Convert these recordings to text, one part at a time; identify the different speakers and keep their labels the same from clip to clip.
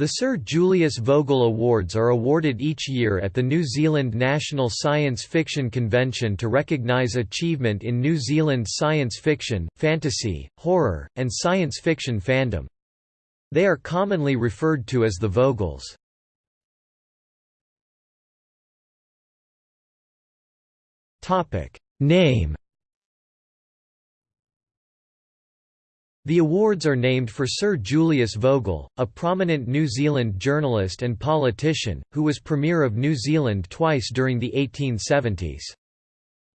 Speaker 1: The Sir Julius Vogel Awards are awarded each year at the New Zealand National Science Fiction Convention to recognise achievement in New Zealand science fiction, fantasy, horror, and science fiction fandom. They are commonly referred to as the Vogels. Name The awards are named for Sir Julius Vogel, a prominent New Zealand journalist and politician, who was Premier of New Zealand twice during the 1870s.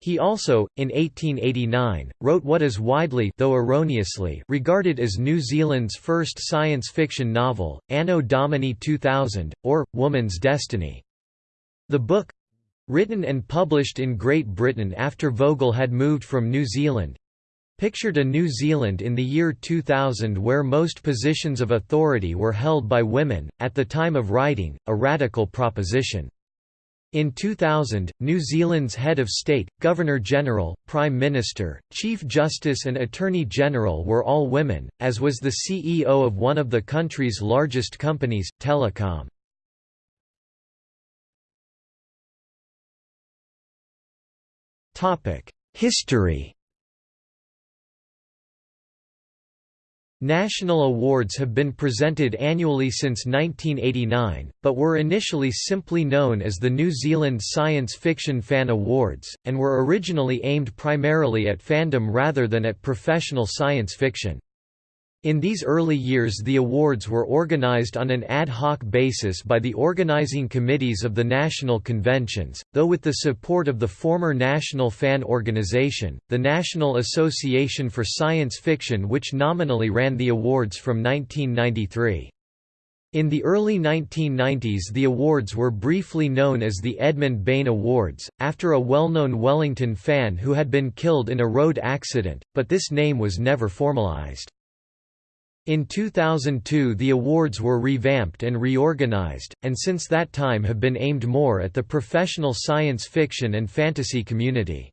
Speaker 1: He also, in 1889, wrote what is widely though erroneously regarded as New Zealand's first science fiction novel, Anno Domini 2000, or, Woman's Destiny. The book—written and published in Great Britain after Vogel had moved from New Zealand, pictured a New Zealand in the year 2000 where most positions of authority were held by women, at the time of writing, a radical proposition. In 2000, New Zealand's head of state, Governor-General, Prime Minister, Chief Justice and Attorney-General were all women, as was the CEO of one of the country's largest companies, Telecom. History National awards have been presented annually since 1989, but were initially simply known as the New Zealand Science Fiction Fan Awards, and were originally aimed primarily at fandom rather than at professional science fiction. In these early years the awards were organized on an ad hoc basis by the organizing committees of the national conventions, though with the support of the former National Fan Organization, the National Association for Science Fiction which nominally ran the awards from 1993. In the early 1990s the awards were briefly known as the Edmund Bain Awards, after a well-known Wellington fan who had been killed in a road accident, but this name was never formalized. In 2002 the awards were revamped and reorganized, and since that time have been aimed more at the professional science fiction and fantasy community.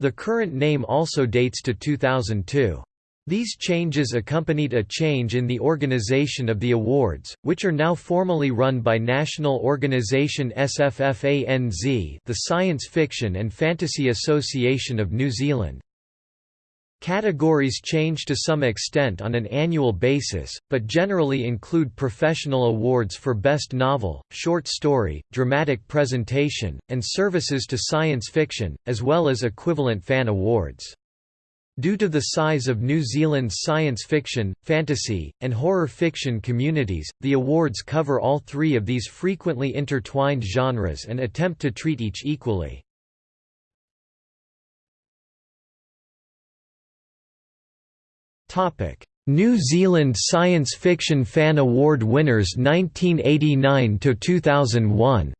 Speaker 1: The current name also dates to 2002. These changes accompanied a change in the organization of the awards, which are now formally run by national organization SFFANZ the Science Fiction and Fantasy Association of New Zealand. Categories change to some extent on an annual basis, but generally include professional awards for Best Novel, Short Story, Dramatic Presentation, and Services to Science Fiction, as well as equivalent fan awards. Due to the size of New Zealand's science fiction, fantasy, and horror fiction communities, the awards cover all three of these frequently intertwined genres and attempt to treat each equally. New Zealand Science Fiction Fan Award winners 1989 to 2001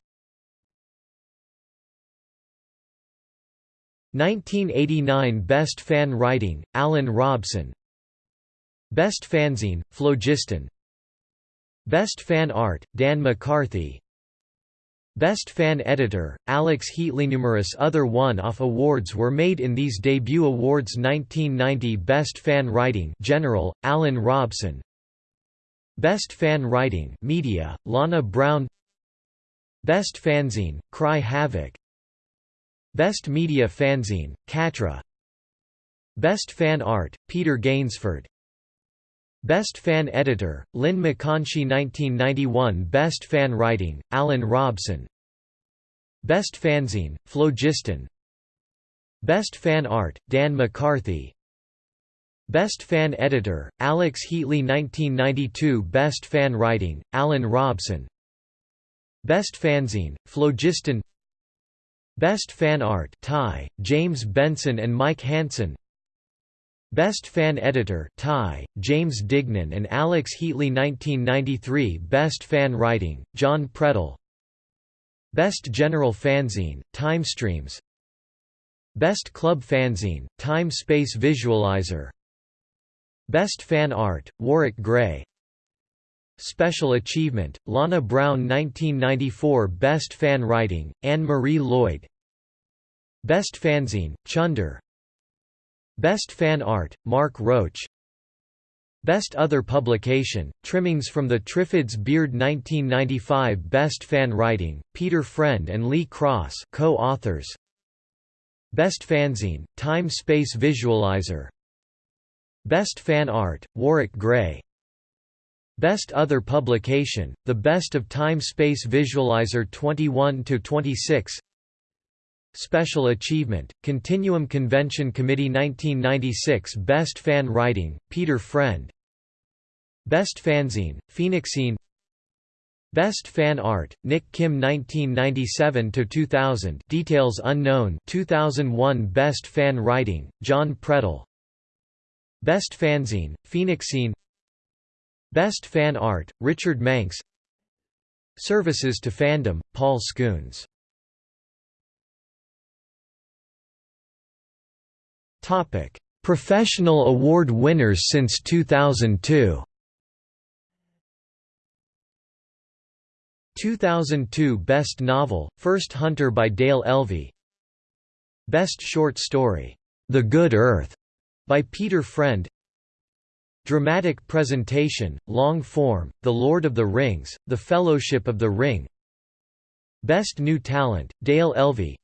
Speaker 1: 1989 Best Fan Writing, Alan Robson. Best Fanzine, Phlogiston. Best Fan Art, Dan McCarthy Best Fan Editor, Alex Heatley. Numerous other one-off awards were made in these debut awards 1990 Best Fan Writing General, Alan Robson. Best Fan Writing Media, Lana Brown. Best Fanzine, Cry Havoc. Best Media Fanzine, Katra. Best Fan Art, Peter Gainsford Best Fan Editor, Lyn McConchie 1991 Best Fan Writing, Alan Robson. Best Fanzine, Phlogiston Best Fan Art, Dan McCarthy. Best Fan Editor, Alex Heatley 1992 Best Fan Writing, Alan Robson. Best Fanzine, Phlogiston Best Fan Art Ty, James Benson and Mike Hansen Best Fan Editor Ty, James Dignan and Alex Heatley 1993 Best Fan Writing, John Predel Best General Fanzine, Timestreams Best Club Fanzine, Time Space Visualizer. Best Fan Art, Warwick Gray. Special Achievement, Lana Brown 1994 Best Fan Writing, Anne-Marie Lloyd. Best Fanzine, Chunder Best Fan Art, Mark Roach. Best Other Publication, trimmings from the Triffids Beard 1995 Best Fan Writing, Peter Friend and Lee Cross co-authors. Best Fanzine, Time Space Visualizer. Best Fan Art, Warwick Gray. Best Other Publication, The Best of Time Space Visualizer 21–26 Special Achievement, Continuum Convention Committee 1996 Best Fan Writing, Peter Friend. Best Fanzine, Phoenixine. Best Fan Art, Nick Kim 1997–2000 Details unknown 2001 Best Fan Writing, John Predel Best Fanzine, Phoenixine. Best Fan Art, Richard Manx. Services to Fandom, Paul Scoones Professional award winners since 2002 2002 Best Novel, First Hunter by Dale Elvey. Best Short Story, The Good Earth, by Peter Friend. Dramatic Presentation, Long Form, The Lord of the Rings, The Fellowship of the Ring. Best New Talent, Dale Elvey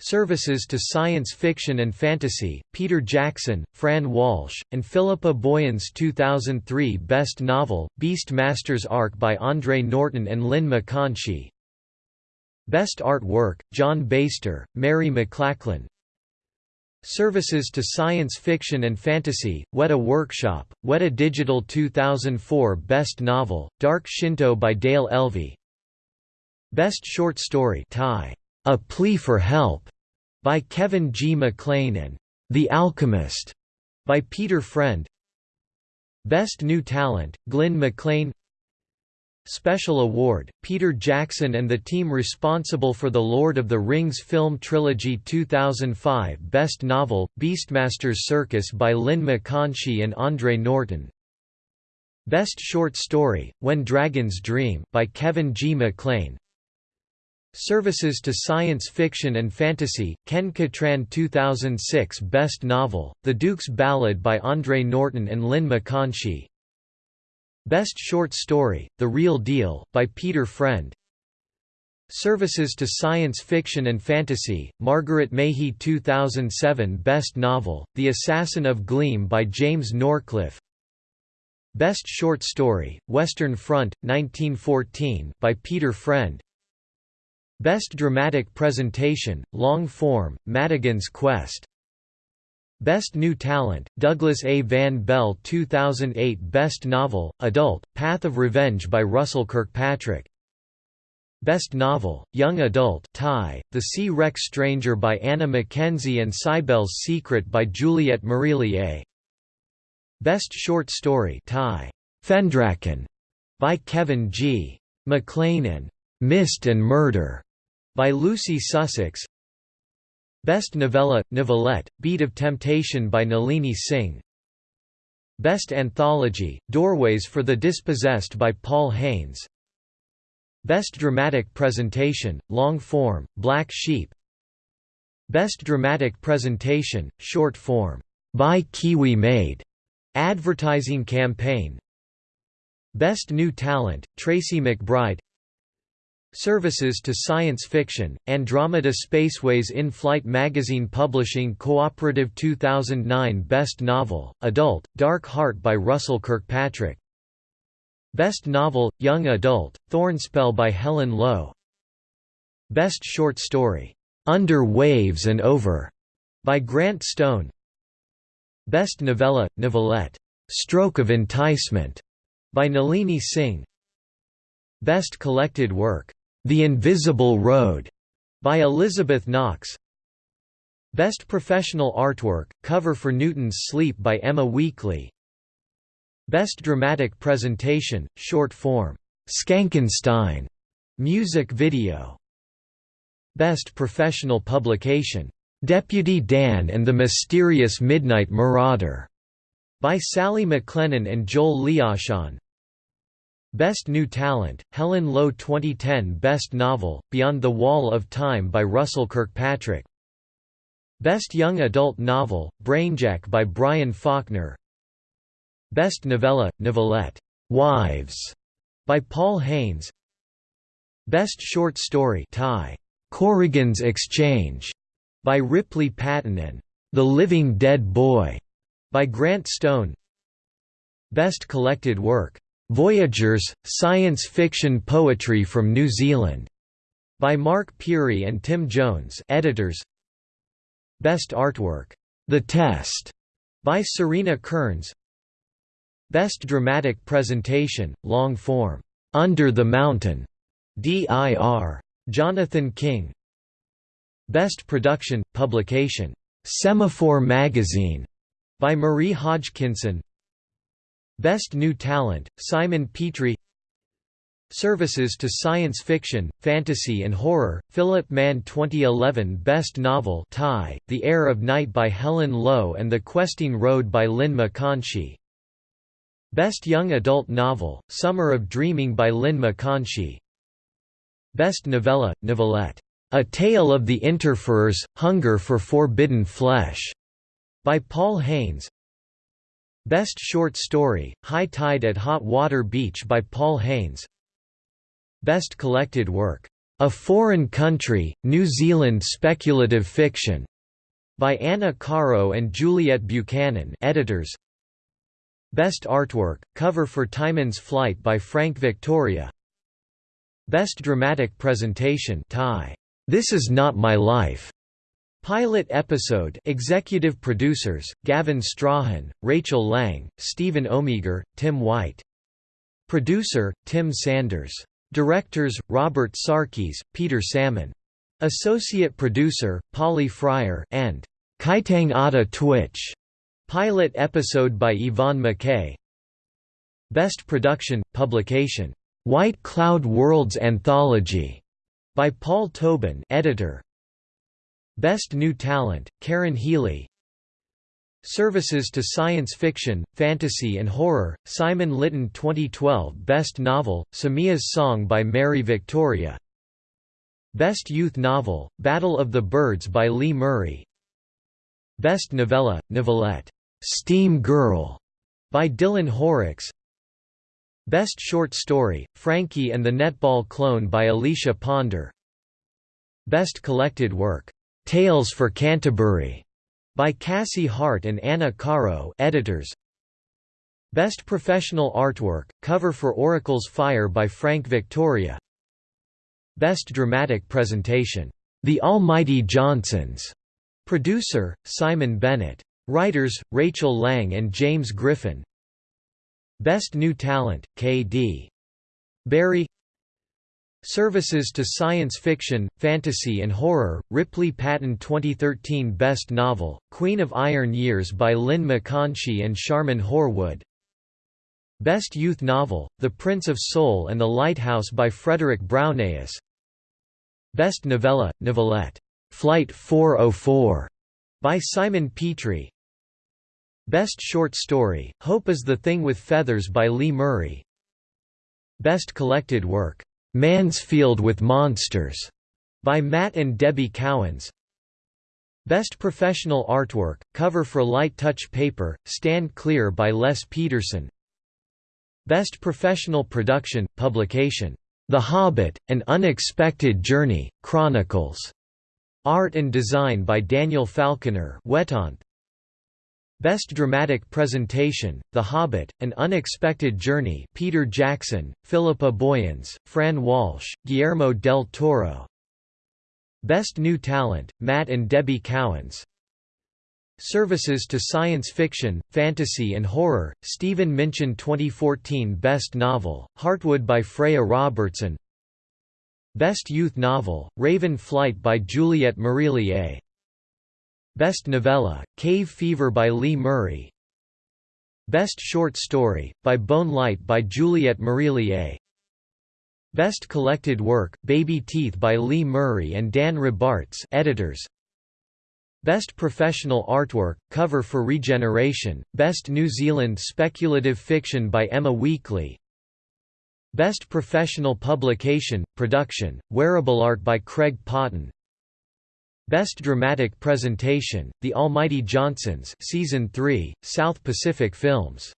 Speaker 1: Services to Science Fiction and Fantasy, Peter Jackson, Fran Walsh, and Philippa Boyens 2003 Best Novel, Beast Master's Arc by Andre Norton and Lyn McConchie. Best Artwork, John Baster, Mary McLachlan. Services to Science Fiction and Fantasy, Weta Workshop, Weta Digital 2004 Best Novel, Dark Shinto by Dale Elvey. Best Short Story tie. A Plea for Help by Kevin G. McLean and The Alchemist by Peter Friend. Best New Talent, Glynn McLean. Special Award, Peter Jackson and the team responsible for the Lord of the Rings film trilogy 2005 Best Novel, Beastmaster's Circus by Lyn McConchie and Andre Norton. Best Short Story, When Dragons Dream by Kevin G. McLean. Services to Science Fiction and Fantasy, Ken Cattrall 2006 Best Novel, The Duke's Ballad by Andre Norton and Lyn McConchie Best Short Story, The Real Deal, by Peter Friend. Services to Science Fiction and Fantasy, Margaret Mahy 2007 Best Novel, The Assassin of Gleam by James Norcliffe. Best Short Story, Western Front, 1914 by Peter Friend Best Dramatic Presentation, Long Form, Madigan's Quest Best New Talent, Douglas A. Van Bell 2008 Best Novel, Adult, Path of Revenge by Russell Kirkpatrick Best Novel, Young Adult tie, The Sea Wreck Stranger by Anna Mackenzie and Cybele's Secret by Juliet Marillier Best Short Story tie, Fendraken by Kevin G. McLean and Mist and Murder by Lucy Sussex. Best Novella, Novelette, Beat of Temptation by Nalini Singh. Best Anthology, Doorways for the Dispossessed by Paul Haynes. Best Dramatic Presentation, Long Form, Black Sheep. Best Dramatic Presentation, Short Form, by Kiwi Made, Advertising Campaign. Best New Talent, Tracy McBride Services to Science Fiction, Andromeda Spaceways In-Flight Magazine Publishing Cooperative 2009 Best Novel, Adult, Dark Heart by Russell Kirkpatrick. Best Novel, Young Adult, Thornspell by Helen Lowe. Best Short Story, Under Waves and Over by Grant Stone. Best Novella, Novelette, Stroke of Enticement by Nalini Singh. Best Collected Work, the Invisible Road by Elizabeth Knox. Best Professional Artwork, cover for Newton's Sleep by Emma Weekly. Best Dramatic Presentation, short form, Skankenstein, music video. Best Professional Publication, Deputy Dan and the Mysterious Midnight Marauder, by Sally McLennan and Joel Liashon. Best New Talent, Helen Lowe 2010 Best Novel, Beyond the Wall of Time by Russell Kirkpatrick Best Young Adult Novel, Brainjack by Brian Falkner Best Novella, Novelette, Wives, by Paul Haynes. Best Short Story tie, Corrigan's Exchange, by Ripley Patton and The Living Dead Boy, by Grant Stone. Best Collected Work, Voyagers, Science Fiction Poetry from New Zealand, by Mark Pirie and Tim Jones, editors. Best Artwork, The Test, by Serena Kearns. Best Dramatic Presentation, Long Form, Under the Mountain, D.I.R. Jonathan King. Best Production, Publication, Semaphore Magazine, by Marie Hodgkinson. Best New Talent, Simon Petrie. Services to Science Fiction, Fantasy and Horror, Philip Mann 2011 Best Novel tie, The Heir of Night by Helen Lowe and The Questing Road by Lyn McConchie Best Young Adult Novel, Summer of Dreaming by Lyn McConchie Best Novella, Novelette, A Tale of the Interferers, Hunger for Forbidden Flesh, by Paul Haynes Best Short Story, High Tide at Hot Water Beach by Paul Haynes Best Collected Work, A Foreign Country, New Zealand Speculative Fiction, by Anna Caro and Juliet Buchanan editors. Best Artwork, cover for Tymon's Flight by Frank Victoria Best Dramatic Presentation tie. This Is Not My Life. Pilot episode Executive producers, Gavin Strahan, Rachel Lang, Stephen Omegar, Tim White. Producer, Tim Sanders. Directors, Robert Sarkies, Peter Salmon. Associate producer, Polly Fryer and Kaitang Ada Twitch. Pilot episode by Yvonne McKay Best Production, Publication, "'White Cloud Worlds Anthology' by Paul Tobin editor. Best New Talent, Karen Healey Services to Science Fiction, Fantasy and Horror, Simon Litton 2012 Best Novel, Samiha's Song by Mary Victoria Best Youth Novel, Battle of the Birds by Lee Murray Best Novella, Novelette Steam Girl by Dylan Horrocks. Best Short Story, Frankie and the Netball Clone by Alicia Ponder. Best Collected Work, Tales for Canterbury by Cassie Hart and Anna Caro editors. Best Professional Artwork, cover for Oracle's Fire by Frank Victoria. Best Dramatic Presentation, The Almighty Johnsons. Producer, Simon Bennett. Writers, Rachel Lang and James Griffin Best New Talent, K.D. Barry Services to Science Fiction, Fantasy and Horror, Ripley Patton 2013 Best Novel, Queen of Iron Years by Lyn McConchie and Sharman Horwood. Best Youth Novel, The Prince of Soul and the Lighthouse by Frederick Brownaeus Best Novella, Novelette, Flight 404 by Simon Petrie. Best Short Story, Hope is the Thing with Feathers by Lee Murray. Best Collected Work, Mansfield with Monsters by Matt and Debbie Cowens. Best Professional Artwork, cover for Light Touch Paper, Stand Clear by Les Peterson. Best Professional Production, Publication, The Hobbit, An Unexpected Journey, Chronicles, Art and Design by Daniel Falconer Wetaunt, Best Dramatic Presentation, The Hobbit, An Unexpected Journey Peter Jackson, Philippa Boyens, Fran Walsh, Guillermo del Toro. Best New Talent, Matt and Debbie Cowens. Services to Science Fiction, Fantasy and Horror, Stephen Minchin 2014 Best Novel, Heartwood by Freya Robertson. Best Youth Novel, Raven Flight by Juliet Marillier Best Novella, Cave Fever by Lee Murray. Best Short Story, by Bone Light by Juliet Marillier. Best Collected Work, Baby Teeth by Lee Murray and Dan Rabarts editors. Best Professional Artwork, cover for Regeneration, Best New Zealand Speculative Fiction by Emma Weekly Best Professional Publication, Production, Wearable Art by Craig Potton Best Dramatic Presentation, The Almighty Johnsons Season 3, South Pacific Films.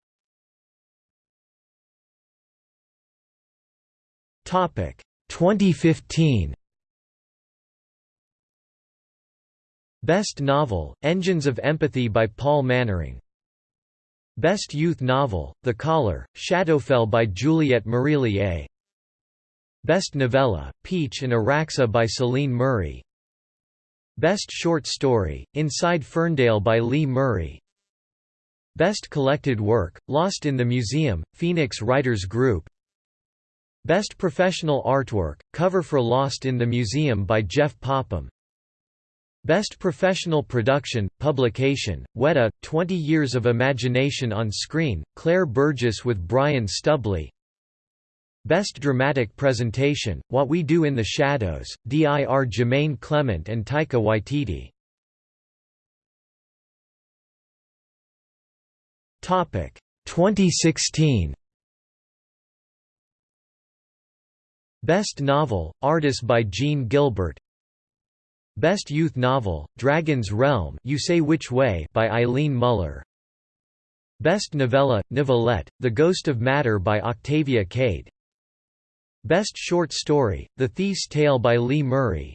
Speaker 1: Topic 2015 Best Novel, Engines of Empathy by Paul Mannering. Best Youth Novel, The Caller, Shadowfell by Juliet Marillier. Best Novella, Peach and Araxa by Celine Murray. Best Short Story, Inside Ferndale by Lee Murray. Best Collected Work, Lost in the Museum, Phoenix Writers Group. Best Professional Artwork, cover for Lost in the Museum by Jeff Popham. Best Professional Production, Publication, Weta, 20 Years of Imagination on Screen, Claire Burgess with Brian Stubley Best Dramatic Presentation, What We Do in the Shadows, D.I.R. Jemaine Clement and Taika Waititi. Topic 2016 Best Novel, Artist by Jean Gilbert. Best Youth Novel, Dragon's Realm You Say Which Way by Eileen Mueller. Best Novella, Novelette, The Ghost of Matter by Octavia Cade Best Short Story, The Thief's Tale by Lee Murray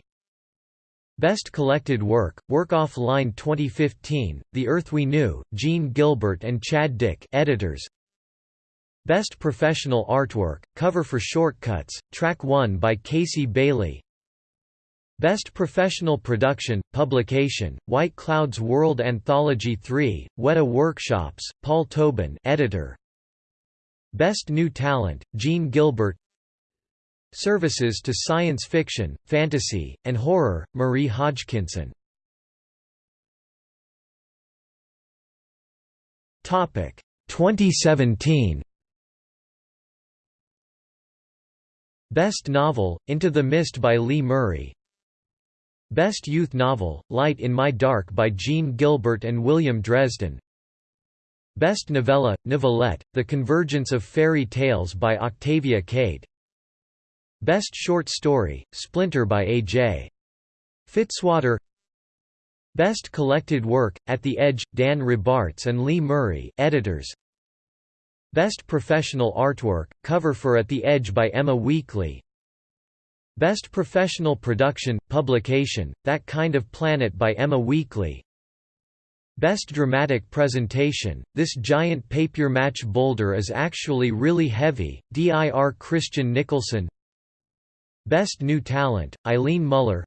Speaker 1: Best Collected Work, Work Offline 2015, The Earth We Knew, Jean Gilbert and Chad Dick editors. Best Professional Artwork, cover for Shortcuts, Track 1 by Casey Bailey Best Professional Production, Publication, White Cloud Worlds Anthology 3, Weta Workshops, Paul Tobin editor. Best New Talent, Jean Gilbert Services to Science Fiction, Fantasy, and Horror, Marie Hodgkinson. Topic 2017 Best Novel, Into the Mist by Lee Murray. Best Youth Novel, Light in My Dark by Jean Gilbert and William Dresden. Best Novella, Novelette, The Convergence of Fairy Tales by Octavia Cade Best Short Story, Splinter by A.J. Fitzwater Best Collected Work, At the Edge, Dan Rabarts and Lee Murray editors. Best Professional Artwork, cover for At the Edge by Emma Weekly Best Professional Production, Publication, That Kind of Planet by Emma Weekly Best Dramatic Presentation, This Giant Papier-Mâché Boulder is Actually Really Heavy, D.I.R. Christian Nicholson Best New Talent, Eileen Mueller.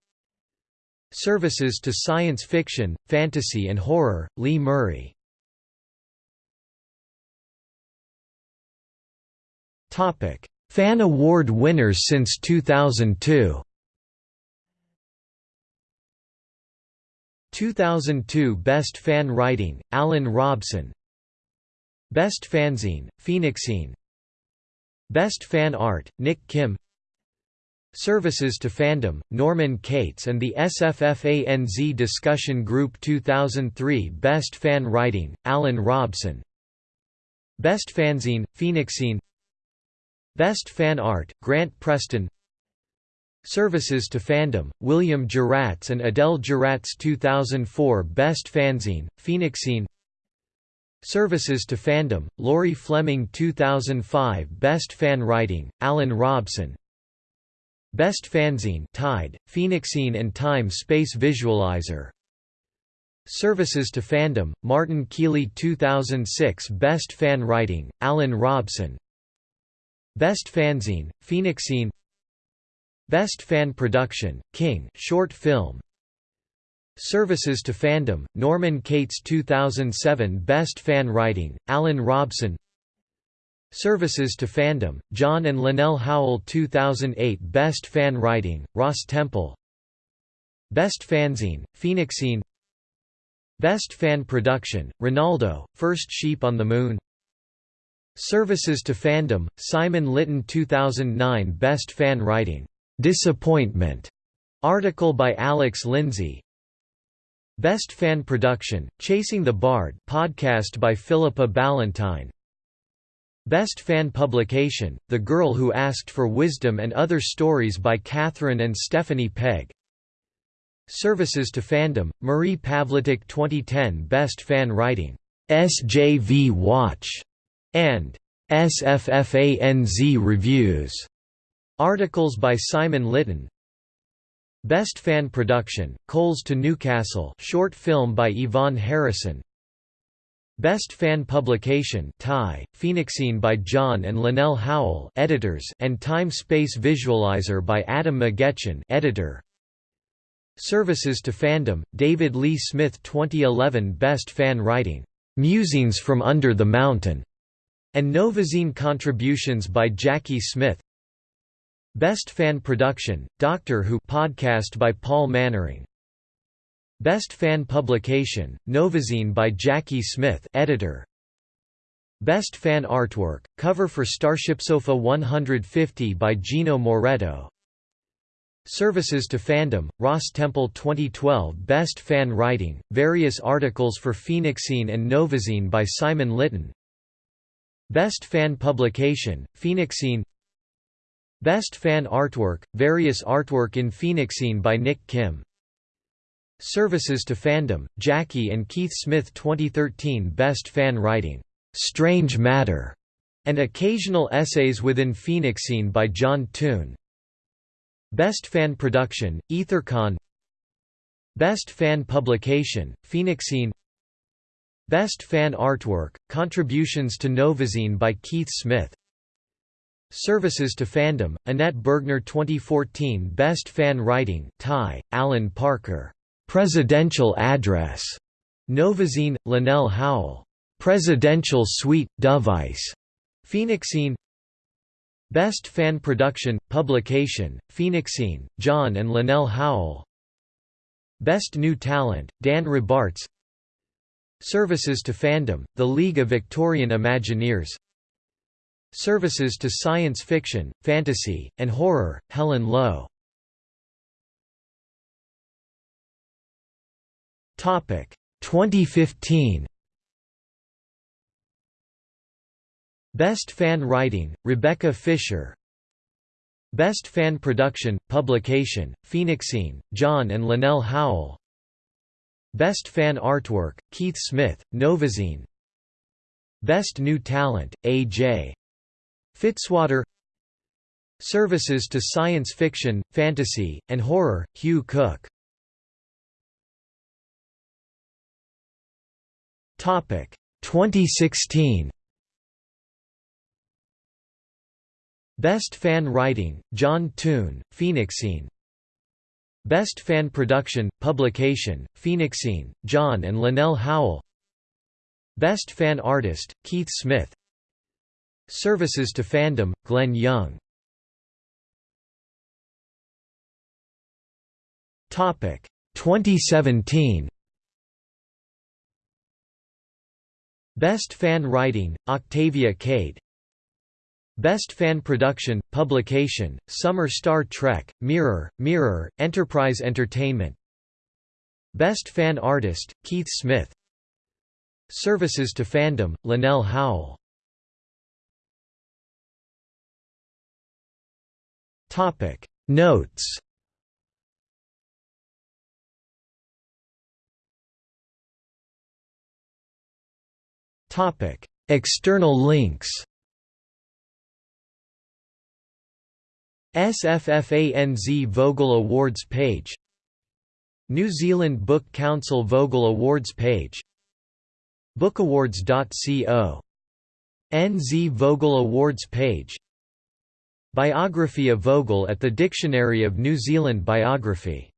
Speaker 1: Services to Science Fiction, Fantasy and Horror, Lee Murray. Fan Award winners since 2002 2002 Best Fan Writing, Alan Robson. Best Fanzine, Phoenixine. Best Fan Art, Nick Kim Services to Fandom, Norman Cates and the SFFANZ Discussion Group 2003 Best Fan Writing, Alan Robson. Best Fanzine, Phoenixine. Best Fan Art, Grant Preston. Services to Fandom, William Giratz and Adele Giratz 2004 Best Fanzine, Phoenixine. Services to Fandom, Laurie Fleming 2005 Best Fan Writing, Alan Robson Best Fanzine Tide, Phoenixine and Time Space Visualizer. Services to Fandom, Martin Keeley 2006 Best Fan Writing, Alan Robson. Best Fanzine, Phoenixine. Best Fan Production, King short film. Services to Fandom, Norman Cates 2007 Best Fan Writing, Alan Robson Services to Fandom, John and Linnell Howell 2008 Best Fan Writing, Ross Temple. Best Fanzine, Phoenixine. Best Fan Production, Ronaldo, First Sheep on the Moon. Services to Fandom, Simon Litton 2009 Best Fan Writing, "'Disappointment' article by Alex Lindsay. Best Fan Production, Chasing the Bard podcast by Philippa Ballantine Best Fan Publication, The Girl Who Asked for Wisdom and Other Stories by Catherine and Stephanie Pegg. Services to Fandom, Marie Pavlitic 2010 Best Fan Writing, SJV Watch. And SFFANZ Reviews. Articles by Simon Litton Best Fan Production, Coals to Newcastle short film by Yvonne Harrison Best Fan Publication Tie, Phoenixine by John and Linnell Howell editors and Time Space Visualizer by Adam McGetchen editor. Services to Fandom, David Lee Smith 2011 Best Fan Writing, "'Musings from Under the Mountain' and Novazine contributions by Jackie Smith Best Fan Production, Doctor Who podcast by Paul Mannering Best Fan Publication, Novazine by Jackie Smith editor. Best Fan Artwork, cover for Starship Sofa 150 by Gino Moretto. Services to Fandom, Ross Temple 2012 Best Fan Writing, various articles for Phoenixine and Novazine by Simon Litton. Best Fan Publication, Phoenixine. Best Fan Artwork, various artwork in Phoenixine by Nick Kim Services to Fandom, Jackie and Keith Smith 2013 Best Fan Writing, "'Strange Matter' and occasional essays within Phoenixine by John Toon. Best Fan Production, EtherCon Best Fan Publication, Phoenixine Best Fan Artwork, Contributions to Novazine by Keith Smith. Services to Fandom, Annette Bergner 2014 Best Fan Writing Tie, Alan Parker Presidential Address, Novazine, Linnell Howell. Presidential Suite, Device, Phoenixine. Best Fan Production, Publication, Phoenixine, John and Linnell Howell. Best New Talent, Dan Rabarts Services to Fandom, The League of Victorian Imagineers. Services to Science Fiction, Fantasy, and Horror, Helen Lowe Topic. 2015 Best Fan Writing, Rebecca Fisher. Best Fan Production, Publication, Phoenixine, John and Linnell Howell. Best Fan Artwork, Keith Smith, Novazine. Best New Talent, A.J. Fitzwater. Services to Science Fiction, Fantasy, and Horror, Hugh Cook Topic. 2016 Best Fan Writing, John Toon, Phoenixine Best Fan Production, Publication, Phoenixine, John and Linnell Howell. Best Fan Artist, Keith Smith. Services to Fandom, Glenn Young. Topic. 2017 Best Fan Writing, Octavia Cade. Best Fan Production, Publication, Summer Star Trek, Mirror, Mirror, Enterprise Entertainment. Best Fan Artist, Keith Smith. Services to Fandom, Linnell Howell. Notes External links SFFANZ Vogel Awards page New Zealand Book Council Vogel Awards page Bookawards.co. NZ Vogel Awards page Biography of Vogel at the Dictionary of New Zealand Biography